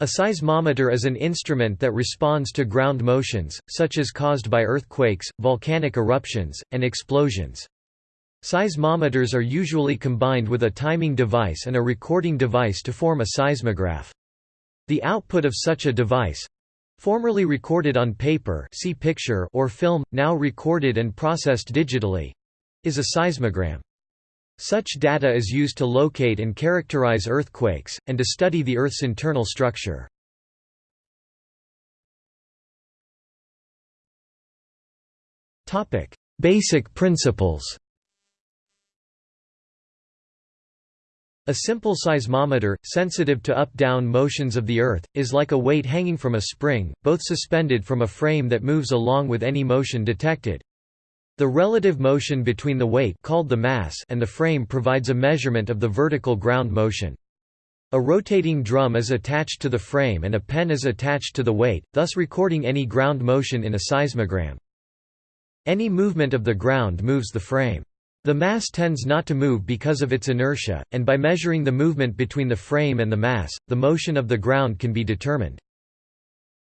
A seismometer is an instrument that responds to ground motions, such as caused by earthquakes, volcanic eruptions, and explosions. Seismometers are usually combined with a timing device and a recording device to form a seismograph. The output of such a device—formerly recorded on paper see picture or film, now recorded and processed digitally—is a seismogram. Such data is used to locate and characterize earthquakes, and to study the Earth's internal structure. Basic principles A simple seismometer, sensitive to up-down motions of the Earth, is like a weight hanging from a spring, both suspended from a frame that moves along with any motion detected. The relative motion between the weight called the mass and the frame provides a measurement of the vertical ground motion. A rotating drum is attached to the frame and a pen is attached to the weight, thus recording any ground motion in a seismogram. Any movement of the ground moves the frame. The mass tends not to move because of its inertia, and by measuring the movement between the frame and the mass, the motion of the ground can be determined.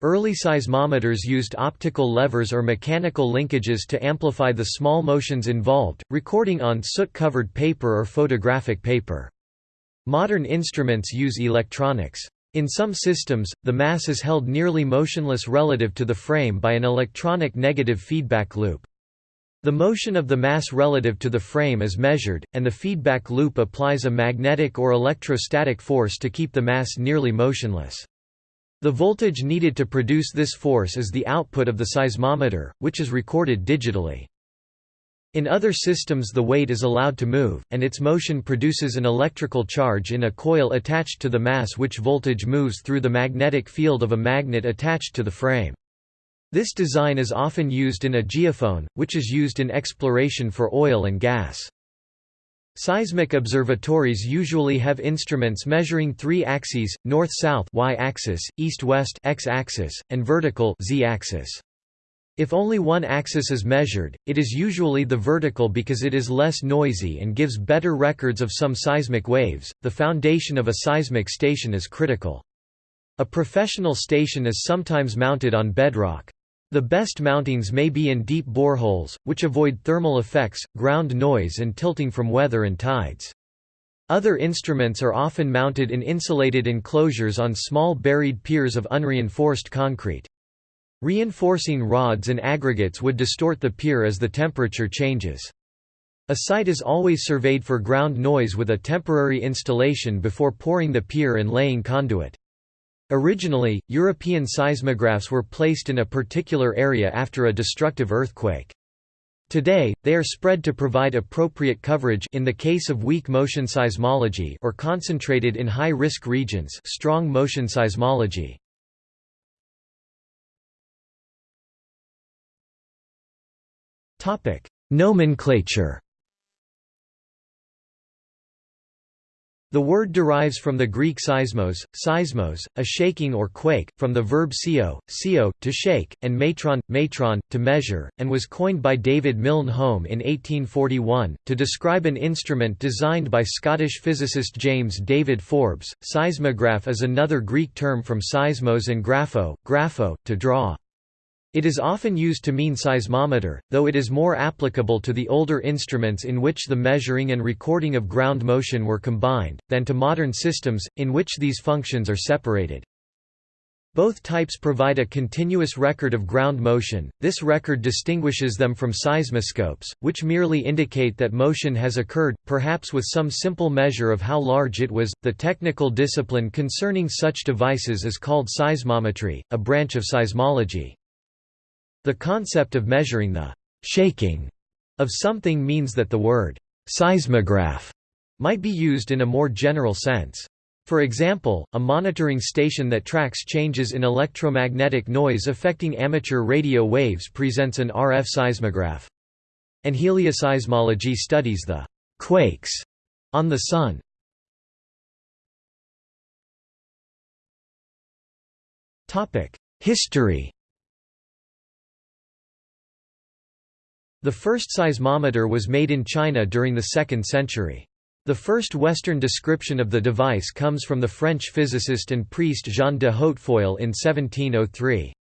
Early seismometers used optical levers or mechanical linkages to amplify the small motions involved, recording on soot-covered paper or photographic paper. Modern instruments use electronics. In some systems, the mass is held nearly motionless relative to the frame by an electronic negative feedback loop. The motion of the mass relative to the frame is measured, and the feedback loop applies a magnetic or electrostatic force to keep the mass nearly motionless. The voltage needed to produce this force is the output of the seismometer, which is recorded digitally. In other systems the weight is allowed to move, and its motion produces an electrical charge in a coil attached to the mass which voltage moves through the magnetic field of a magnet attached to the frame. This design is often used in a geophone, which is used in exploration for oil and gas. Seismic observatories usually have instruments measuring three axes, north-south y-axis, east-west x-axis, and vertical z-axis. If only one axis is measured, it is usually the vertical because it is less noisy and gives better records of some seismic waves. The foundation of a seismic station is critical. A professional station is sometimes mounted on bedrock. The best mountings may be in deep boreholes, which avoid thermal effects, ground noise and tilting from weather and tides. Other instruments are often mounted in insulated enclosures on small buried piers of unreinforced concrete. Reinforcing rods and aggregates would distort the pier as the temperature changes. A site is always surveyed for ground noise with a temporary installation before pouring the pier and laying conduit. Originally, European seismographs were placed in a particular area after a destructive earthquake. Today, they are spread to provide appropriate coverage in the case of weak motion seismology or concentrated in high-risk regions strong motion seismology. Nomenclature The word derives from the Greek seismos, seismos, a shaking or quake, from the verb sio, sio, to shake, and metron, metron, to measure, and was coined by David Milne Home in 1841, to describe an instrument designed by Scottish physicist James David Forbes. Seismograph is another Greek term from seismos and grapho, grapho, to draw. It is often used to mean seismometer, though it is more applicable to the older instruments in which the measuring and recording of ground motion were combined, than to modern systems, in which these functions are separated. Both types provide a continuous record of ground motion. This record distinguishes them from seismoscopes, which merely indicate that motion has occurred, perhaps with some simple measure of how large it was. The technical discipline concerning such devices is called seismometry, a branch of seismology. The concept of measuring the shaking of something means that the word seismograph might be used in a more general sense. For example, a monitoring station that tracks changes in electromagnetic noise affecting amateur radio waves presents an RF seismograph. And helioseismology studies the quakes on the Sun. History The first seismometer was made in China during the 2nd century. The first Western description of the device comes from the French physicist and priest Jean de Hautefeuille in 1703.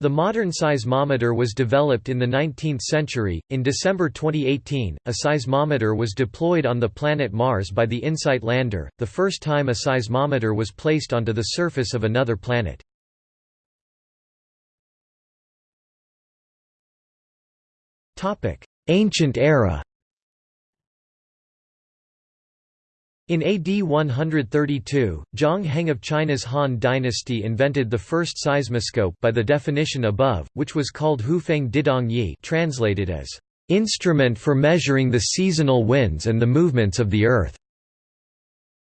The modern seismometer was developed in the 19th century. In December 2018, a seismometer was deployed on the planet Mars by the InSight lander, the first time a seismometer was placed onto the surface of another planet. Ancient era. In AD 132, Zhang Heng of China's Han dynasty invented the first seismoscope by the definition above, which was called Hufeng Didong Yi translated as, "...instrument for measuring the seasonal winds and the movements of the earth."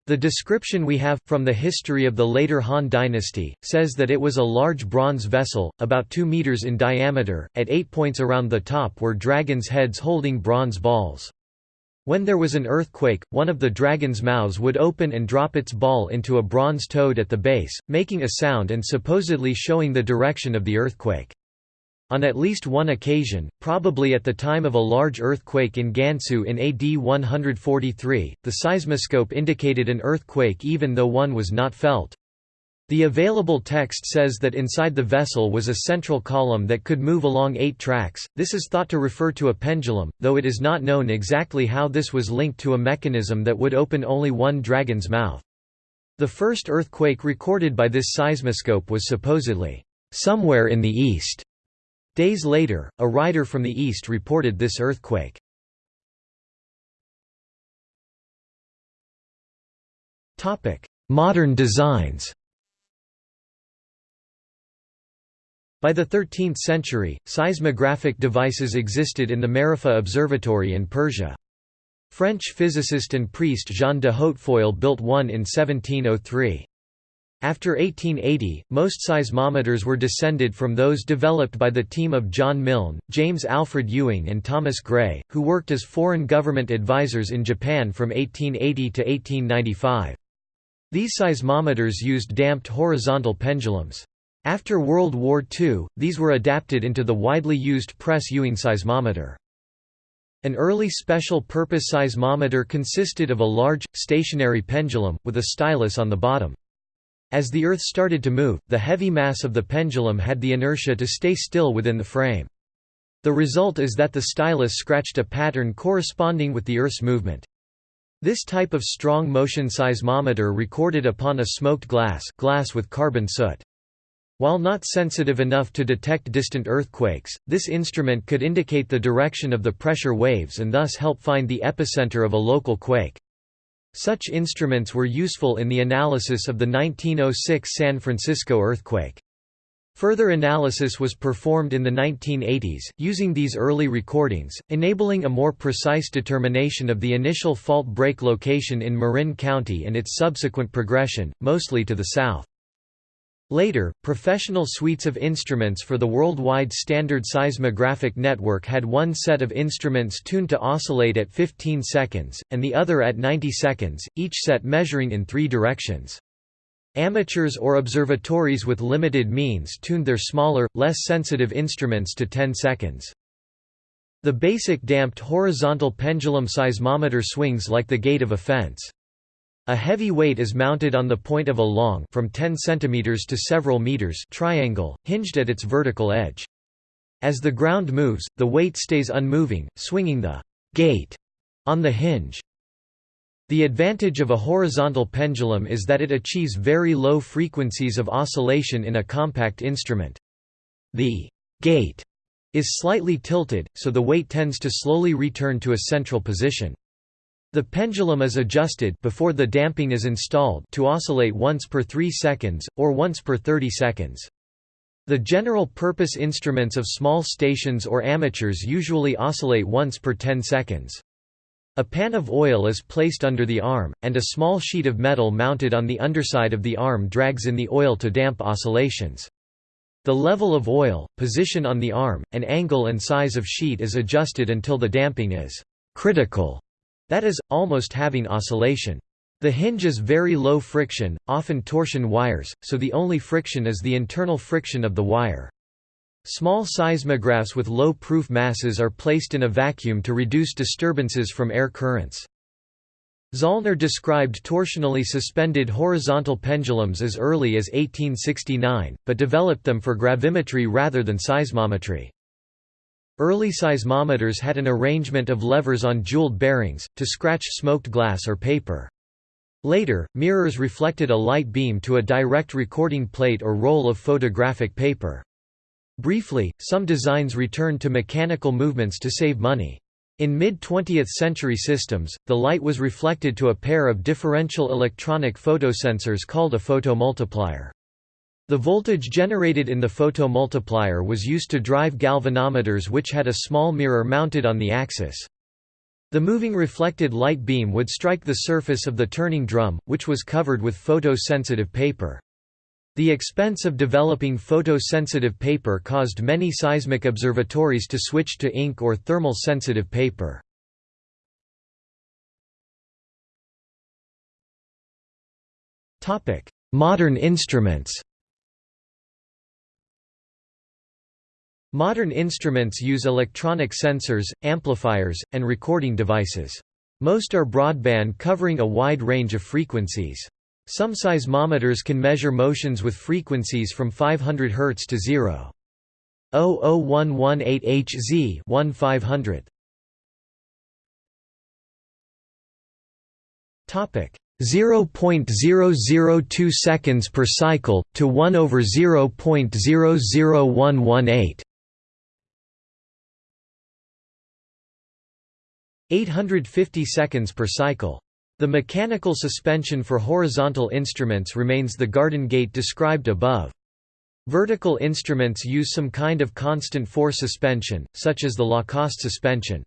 The description we have, from the history of the later Han dynasty, says that it was a large bronze vessel, about 2 meters in diameter, at eight points around the top were dragons' heads holding bronze balls. When there was an earthquake, one of the dragon's mouths would open and drop its ball into a bronze toad at the base, making a sound and supposedly showing the direction of the earthquake. On at least one occasion, probably at the time of a large earthquake in Gansu in AD 143, the seismoscope indicated an earthquake even though one was not felt. The available text says that inside the vessel was a central column that could move along eight tracks. This is thought to refer to a pendulum, though it is not known exactly how this was linked to a mechanism that would open only one dragon's mouth. The first earthquake recorded by this seismoscope was supposedly somewhere in the east. Days later, a rider from the east reported this earthquake. Modern designs By the 13th century, seismographic devices existed in the Marifa Observatory in Persia. French physicist and priest Jean de Hautefeuille built one in 1703. After 1880, most seismometers were descended from those developed by the team of John Milne, James Alfred Ewing and Thomas Gray, who worked as foreign government advisors in Japan from 1880 to 1895. These seismometers used damped horizontal pendulums. After World War II, these were adapted into the widely used press Ewing seismometer. An early special-purpose seismometer consisted of a large, stationary pendulum, with a stylus on the bottom. As the Earth started to move, the heavy mass of the pendulum had the inertia to stay still within the frame. The result is that the stylus scratched a pattern corresponding with the Earth's movement. This type of strong motion seismometer recorded upon a smoked glass, glass with carbon soot. While not sensitive enough to detect distant earthquakes, this instrument could indicate the direction of the pressure waves and thus help find the epicenter of a local quake. Such instruments were useful in the analysis of the 1906 San Francisco earthquake. Further analysis was performed in the 1980s, using these early recordings, enabling a more precise determination of the initial fault break location in Marin County and its subsequent progression, mostly to the south. Later, professional suites of instruments for the worldwide standard seismographic network had one set of instruments tuned to oscillate at 15 seconds, and the other at 90 seconds, each set measuring in three directions. Amateurs or observatories with limited means tuned their smaller, less sensitive instruments to 10 seconds. The basic damped horizontal pendulum seismometer swings like the gate of a fence. A heavy weight is mounted on the point of a long from 10 cm to several meters triangle, hinged at its vertical edge. As the ground moves, the weight stays unmoving, swinging the gate on the hinge. The advantage of a horizontal pendulum is that it achieves very low frequencies of oscillation in a compact instrument. The gate is slightly tilted, so the weight tends to slowly return to a central position. The pendulum is adjusted before the damping is installed to oscillate once per 3 seconds, or once per 30 seconds. The general-purpose instruments of small stations or amateurs usually oscillate once per 10 seconds. A pan of oil is placed under the arm, and a small sheet of metal mounted on the underside of the arm drags in the oil to damp oscillations. The level of oil, position on the arm, and angle and size of sheet is adjusted until the damping is critical that is, almost having oscillation. The hinge is very low friction, often torsion wires, so the only friction is the internal friction of the wire. Small seismographs with low proof masses are placed in a vacuum to reduce disturbances from air currents. Zollner described torsionally suspended horizontal pendulums as early as 1869, but developed them for gravimetry rather than seismometry. Early seismometers had an arrangement of levers on jeweled bearings, to scratch smoked glass or paper. Later, mirrors reflected a light beam to a direct recording plate or roll of photographic paper. Briefly, some designs returned to mechanical movements to save money. In mid-20th century systems, the light was reflected to a pair of differential electronic photosensors called a photomultiplier. The voltage generated in the photomultiplier was used to drive galvanometers which had a small mirror mounted on the axis. The moving reflected light beam would strike the surface of the turning drum, which was covered with photosensitive paper. The expense of developing photosensitive paper caused many seismic observatories to switch to ink or thermal sensitive paper. Modern instruments Modern instruments use electronic sensors, amplifiers, and recording devices. Most are broadband covering a wide range of frequencies. Some seismometers can measure motions with frequencies from 500 Hz to 0. 00118 Hz 1 500 Topic 0.002 seconds per cycle to 1 over 0.00118 850 seconds per cycle the mechanical suspension for horizontal instruments remains the garden gate described above. Vertical instruments use some kind of constant force suspension, such as the Lacoste suspension.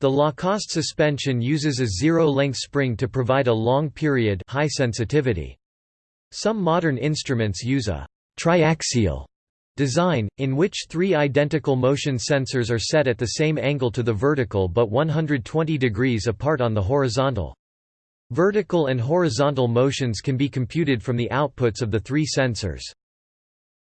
The Lacoste suspension uses a zero-length spring to provide a long period high sensitivity. Some modern instruments use a triaxial design, in which three identical motion sensors are set at the same angle to the vertical but 120 degrees apart on the horizontal. Vertical and horizontal motions can be computed from the outputs of the three sensors.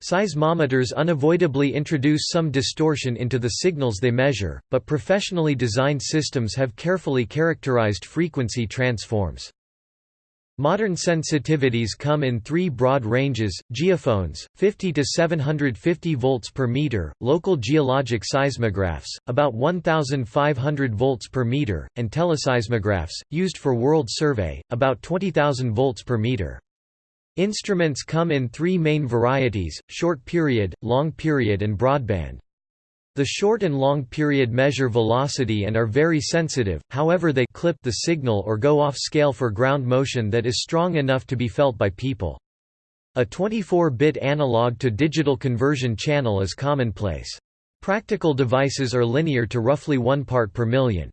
Seismometers unavoidably introduce some distortion into the signals they measure, but professionally designed systems have carefully characterized frequency transforms. Modern sensitivities come in three broad ranges, geophones, 50 to 750 volts per meter, local geologic seismographs, about 1500 volts per meter, and teleseismographs, used for world survey, about 20,000 volts per meter. Instruments come in three main varieties, short period, long period and broadband. The short and long period measure velocity and are very sensitive, however they clip the signal or go off scale for ground motion that is strong enough to be felt by people. A 24-bit analog to digital conversion channel is commonplace. Practical devices are linear to roughly one part per million.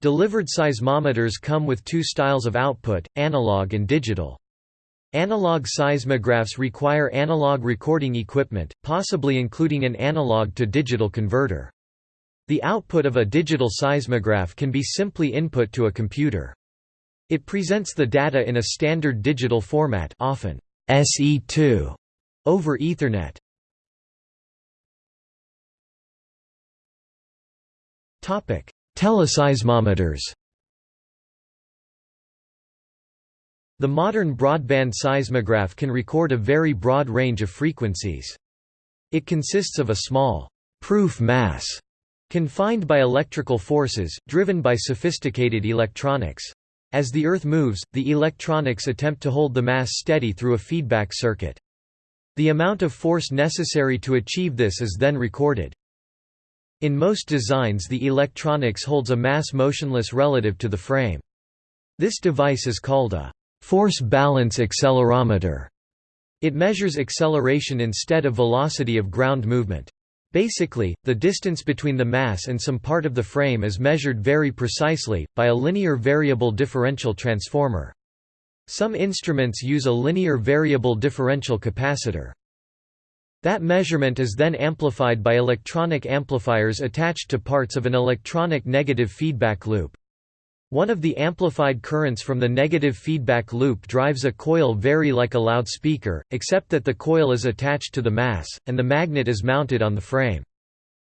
Delivered seismometers come with two styles of output, analog and digital. Analog seismographs require analog recording equipment, possibly including an analog to digital converter. The output of a digital seismograph can be simply input to a computer. It presents the data in a standard digital format often SE2 over Ethernet. Teleseismometers The modern broadband seismograph can record a very broad range of frequencies. It consists of a small proof mass confined by electrical forces, driven by sophisticated electronics. As the Earth moves, the electronics attempt to hold the mass steady through a feedback circuit. The amount of force necessary to achieve this is then recorded. In most designs the electronics holds a mass motionless relative to the frame. This device is called a force balance accelerometer. It measures acceleration instead of velocity of ground movement. Basically, the distance between the mass and some part of the frame is measured very precisely, by a linear variable differential transformer. Some instruments use a linear variable differential capacitor. That measurement is then amplified by electronic amplifiers attached to parts of an electronic negative feedback loop. One of the amplified currents from the negative feedback loop drives a coil very like a loudspeaker, except that the coil is attached to the mass, and the magnet is mounted on the frame.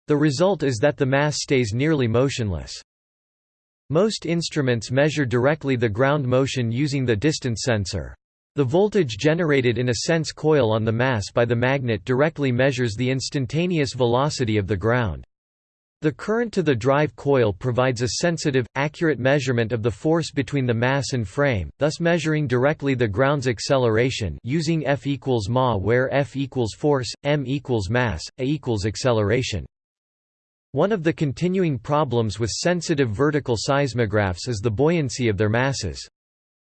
The result is that the mass stays nearly motionless. Most instruments measure directly the ground motion using the distance sensor. The voltage generated in a sense coil on the mass by the magnet directly measures the instantaneous velocity of the ground. The current to the drive coil provides a sensitive, accurate measurement of the force between the mass and frame, thus measuring directly the ground's acceleration using F equals ma where F equals force, m equals mass, a equals acceleration. One of the continuing problems with sensitive vertical seismographs is the buoyancy of their masses.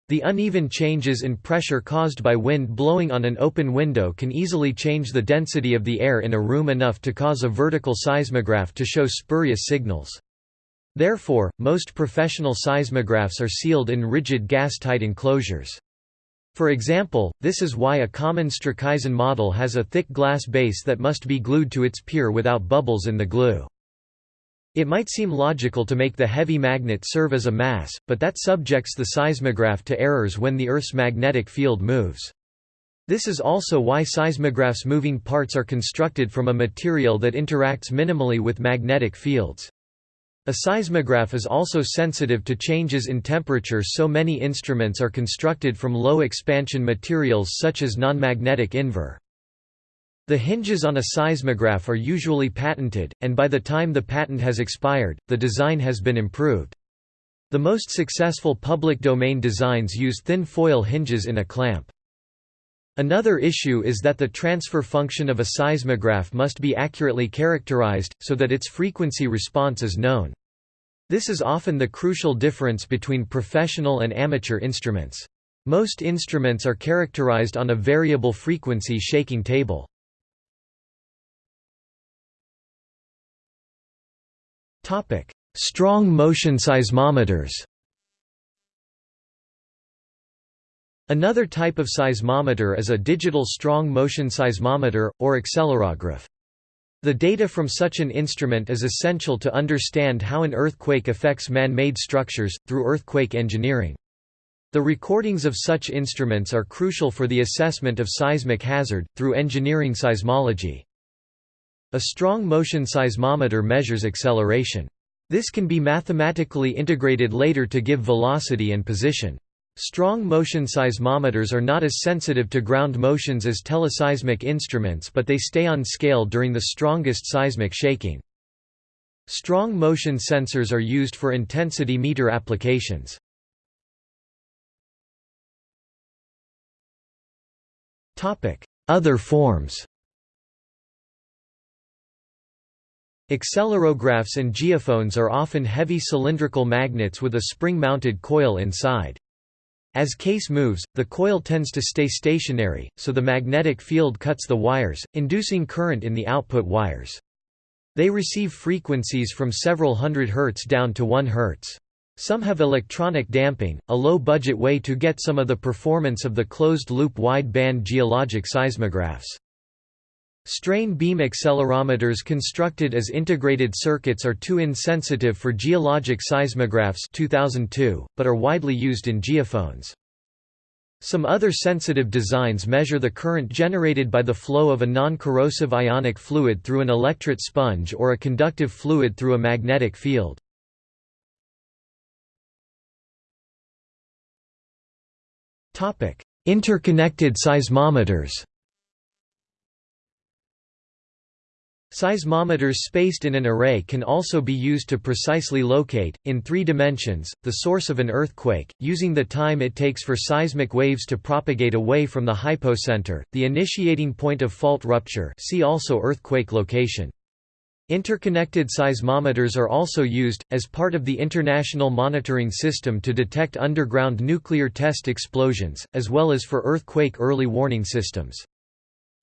The uneven changes in pressure caused by wind blowing on an open window can easily change the density of the air in a room enough to cause a vertical seismograph to show spurious signals. Therefore, most professional seismographs are sealed in rigid gas-tight enclosures. For example, this is why a common Streckeisen model has a thick glass base that must be glued to its pier without bubbles in the glue. It might seem logical to make the heavy magnet serve as a mass, but that subjects the seismograph to errors when the Earth's magnetic field moves. This is also why seismographs' moving parts are constructed from a material that interacts minimally with magnetic fields. A seismograph is also sensitive to changes in temperature so many instruments are constructed from low expansion materials such as non-magnetic invar. The hinges on a seismograph are usually patented, and by the time the patent has expired, the design has been improved. The most successful public domain designs use thin foil hinges in a clamp. Another issue is that the transfer function of a seismograph must be accurately characterized, so that its frequency response is known. This is often the crucial difference between professional and amateur instruments. Most instruments are characterized on a variable frequency shaking table. Strong motion seismometers Another type of seismometer is a digital strong motion seismometer, or accelerograph. The data from such an instrument is essential to understand how an earthquake affects man-made structures, through earthquake engineering. The recordings of such instruments are crucial for the assessment of seismic hazard, through engineering seismology. A strong motion seismometer measures acceleration. This can be mathematically integrated later to give velocity and position. Strong motion seismometers are not as sensitive to ground motions as teleseismic instruments but they stay on scale during the strongest seismic shaking. Strong motion sensors are used for intensity meter applications. Other forms Accelerographs and geophones are often heavy cylindrical magnets with a spring-mounted coil inside. As case moves, the coil tends to stay stationary, so the magnetic field cuts the wires, inducing current in the output wires. They receive frequencies from several hundred hertz down to 1 hertz. Some have electronic damping, a low-budget way to get some of the performance of the closed-loop wide-band geologic seismographs. Strain beam accelerometers constructed as integrated circuits are too insensitive for geologic seismographs 2002, but are widely used in geophones. Some other sensitive designs measure the current generated by the flow of a non-corrosive ionic fluid through an electret sponge or a conductive fluid through a magnetic field. Interconnected seismometers Seismometers spaced in an array can also be used to precisely locate, in three dimensions, the source of an earthquake, using the time it takes for seismic waves to propagate away from the hypocenter, the initiating point of fault rupture see also earthquake location. Interconnected seismometers are also used, as part of the International Monitoring System to detect underground nuclear test explosions, as well as for earthquake early warning systems.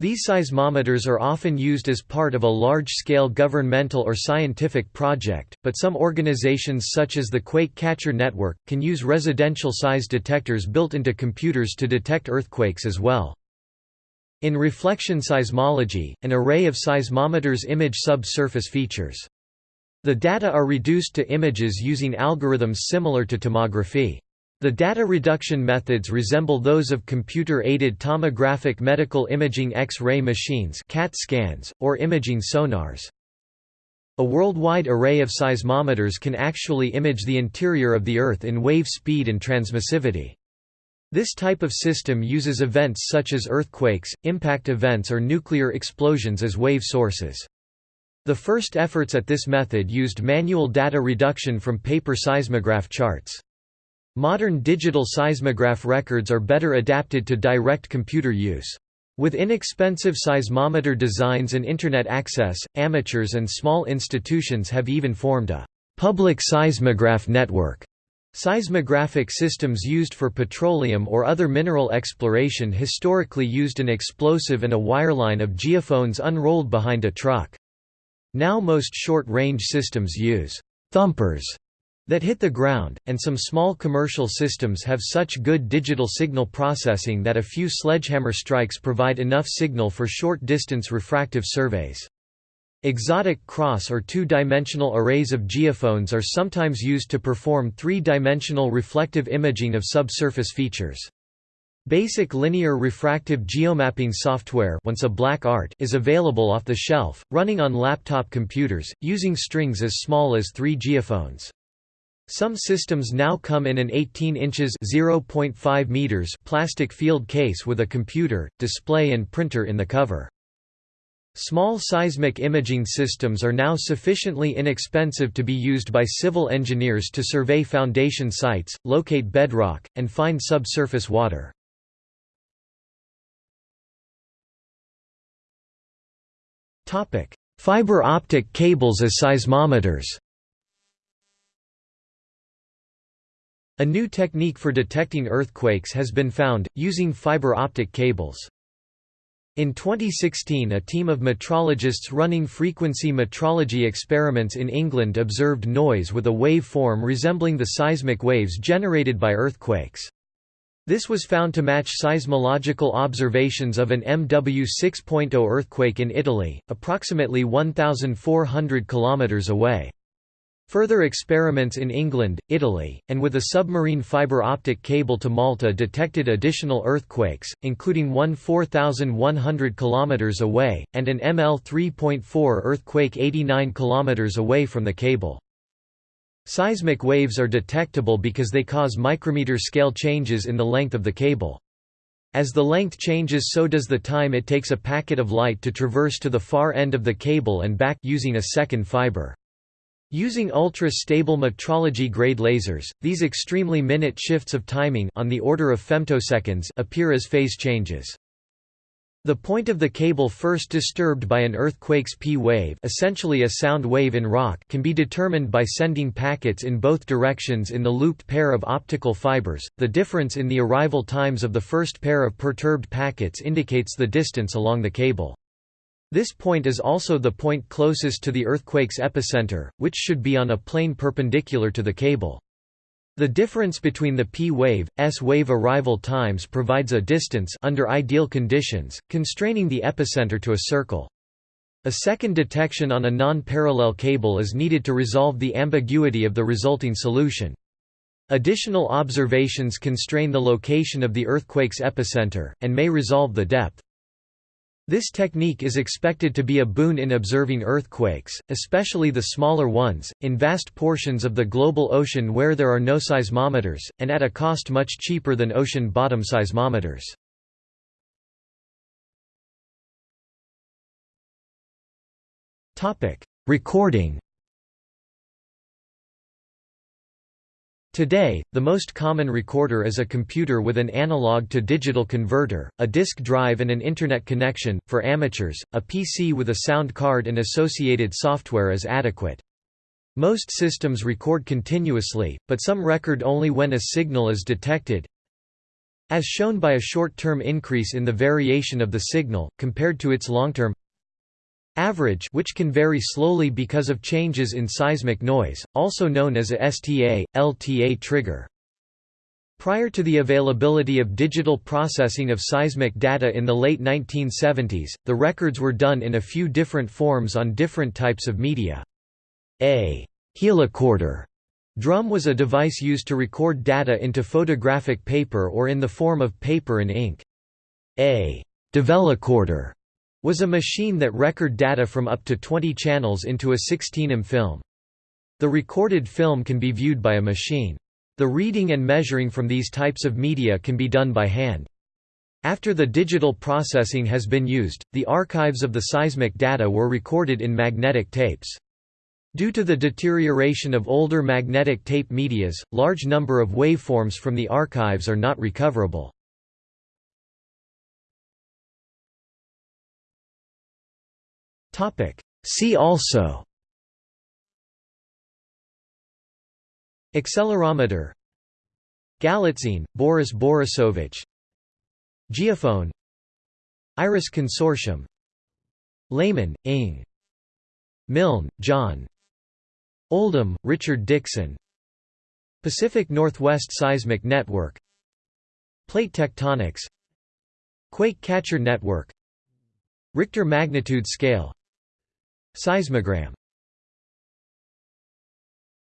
These seismometers are often used as part of a large-scale governmental or scientific project, but some organizations such as the Quake Catcher Network, can use residential size detectors built into computers to detect earthquakes as well. In reflection seismology, an array of seismometers image subsurface features. The data are reduced to images using algorithms similar to tomography. The data reduction methods resemble those of computer-aided tomographic medical imaging X-ray machines CAT scans, or imaging sonars. A worldwide array of seismometers can actually image the interior of the Earth in wave speed and transmissivity. This type of system uses events such as earthquakes, impact events or nuclear explosions as wave sources. The first efforts at this method used manual data reduction from paper seismograph charts. Modern digital seismograph records are better adapted to direct computer use. With inexpensive seismometer designs and Internet access, amateurs and small institutions have even formed a «public seismograph network» Seismographic systems used for petroleum or other mineral exploration historically used an explosive and a wireline of geophones unrolled behind a truck. Now most short-range systems use «thumpers» that hit the ground, and some small commercial systems have such good digital signal processing that a few sledgehammer strikes provide enough signal for short-distance refractive surveys. Exotic cross or two-dimensional arrays of geophones are sometimes used to perform three-dimensional reflective imaging of subsurface features. Basic linear refractive geomapping software once a black art is available off the shelf, running on laptop computers, using strings as small as 3 geophones. Some systems now come in an 18 inches (0.5 meters) plastic field case with a computer, display and printer in the cover. Small seismic imaging systems are now sufficiently inexpensive to be used by civil engineers to survey foundation sites, locate bedrock, and find subsurface water. Fiber optic cables as seismometers A new technique for detecting earthquakes has been found, using fiber optic cables. In 2016 a team of metrologists running frequency metrology experiments in England observed noise with a wave form resembling the seismic waves generated by earthquakes. This was found to match seismological observations of an MW 6.0 earthquake in Italy, approximately 1,400 km away. Further experiments in England, Italy, and with a submarine fiber optic cable to Malta detected additional earthquakes, including one 4,100 km away, and an ML 3.4 earthquake 89 km away from the cable. Seismic waves are detectable because they cause micrometer scale changes in the length of the cable. As the length changes so does the time it takes a packet of light to traverse to the far end of the cable and back using a second fiber. Using ultra-stable metrology-grade lasers, these extremely minute shifts of timing on the order of femtoseconds appear as phase changes. The point of the cable first disturbed by an earthquake's P-wave essentially a sound wave in rock can be determined by sending packets in both directions in the looped pair of optical fibers. The difference in the arrival times of the first pair of perturbed packets indicates the distance along the cable. This point is also the point closest to the earthquake's epicenter, which should be on a plane perpendicular to the cable. The difference between the P-wave, S-wave arrival times provides a distance under ideal conditions, constraining the epicenter to a circle. A second detection on a non-parallel cable is needed to resolve the ambiguity of the resulting solution. Additional observations constrain the location of the earthquake's epicenter, and may resolve the depth. This technique is expected to be a boon in observing earthquakes, especially the smaller ones, in vast portions of the global ocean where there are no seismometers, and at a cost much cheaper than ocean bottom seismometers. Recording Today, the most common recorder is a computer with an analog-to-digital converter, a disk drive and an Internet connection. For amateurs, a PC with a sound card and associated software is adequate. Most systems record continuously, but some record only when a signal is detected, as shown by a short-term increase in the variation of the signal, compared to its long-term Average which can vary slowly because of changes in seismic noise, also known as a STA, LTA trigger. Prior to the availability of digital processing of seismic data in the late 1970s, the records were done in a few different forms on different types of media. A helicorder drum was a device used to record data into photographic paper or in the form of paper and ink. A develocorder was a machine that record data from up to 20 channels into a 16M film. The recorded film can be viewed by a machine. The reading and measuring from these types of media can be done by hand. After the digital processing has been used, the archives of the seismic data were recorded in magnetic tapes. Due to the deterioration of older magnetic tape medias, large number of waveforms from the archives are not recoverable. See also. Accelerometer. Galitzine, Boris Borisovich. Geophone. Iris Consortium. Lehmann, Inge. Milne, John. Oldham, Richard Dixon. Pacific Northwest Seismic Network. Plate tectonics. Quake Catcher Network. Richter magnitude scale Seismogram